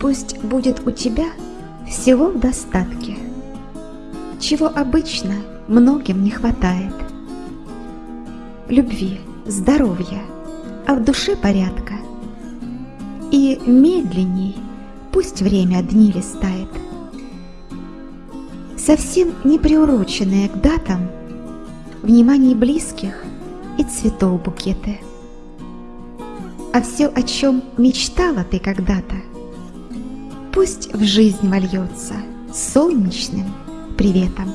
Пусть будет у тебя всего в достатке, Чего обычно многим не хватает. Любви, здоровья, а в душе порядка. И медленней пусть время дни листает. Совсем не приуроченные к датам Внимание близких и цветов букеты. А все, о чем мечтала ты когда-то, Пусть в жизнь вольется солнечным приветом.